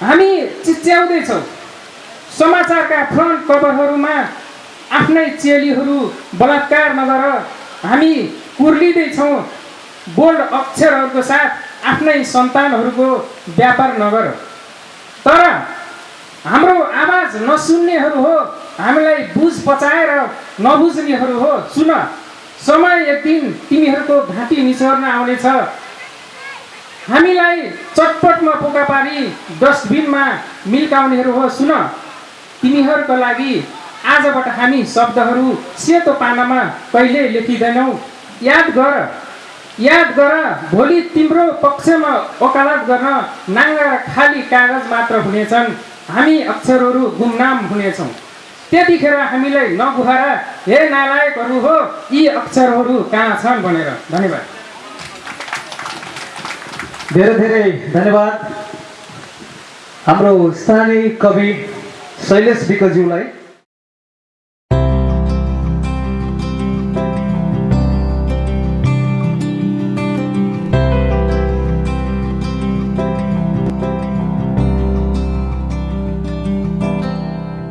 हामी चिच्याउँदैछौँ। समाचारका फ्रन्ट कभरहरूमा आफ्नै चेलीहरू बलात्कार नगर हामी कुर्लिँदैछौँ। बोल्ड अक्षरहरूको साथ आफ्नै सन्तानहरूको व्यापार नगर। तर हाम्रो आवाज नसुन्नेहरू हो हामीलाई बुझ पचाएर नबुझ्नेहरू हो। सुन समय एक दिन तिमीहरूको घाँटी निचोर्न आउनेछ। हामीलाई चटपटमा पोका पारी डस्टबिनमा मिल्काउनेहरू हो सुन। तिमीहरूको लागि आजबाट हामी शब्दहरू सेतो पानामा कहिले लेखिँदैनौँ। याद गर याद गर भोलि तिम्रो पक्षमा वकालत गर्न नाङ्गा र खाली कागज मात्र हुनेछन्। हामी अक्षरहरू गुमनाम हुनेछौँ। त्यतिखेर हामीलाई नगुहार हे नालायकहरू हो यी अक्षरहरू कहाँ छन्? भनेर। धन्यवाद। धेरै धेरै धन्यवाद। हाम्रो स्थानीय कवि शैलेश विकज्यूलाई